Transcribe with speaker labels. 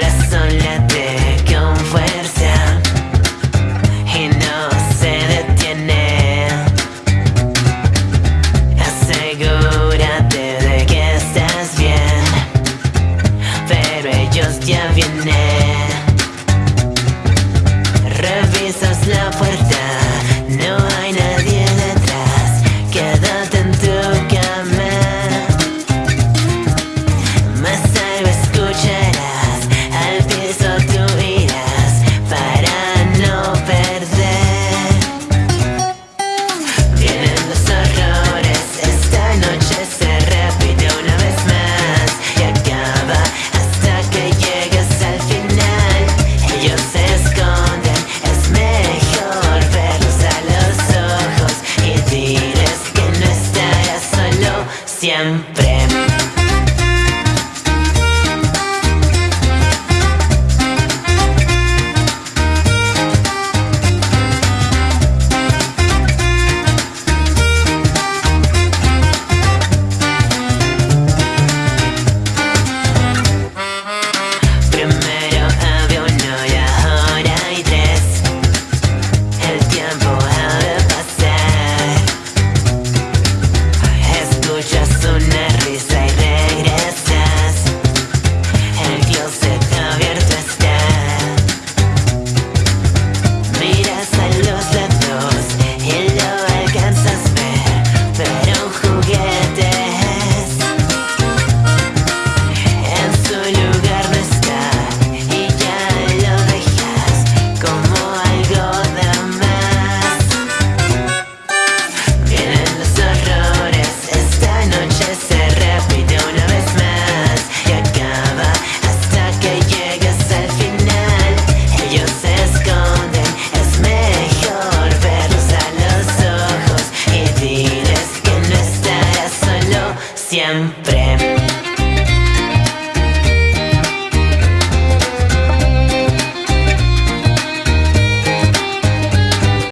Speaker 1: corazón con fuerza y no se detiene. Asegúrate de que estás bien, pero ellos ya vienen. siempre. siempre.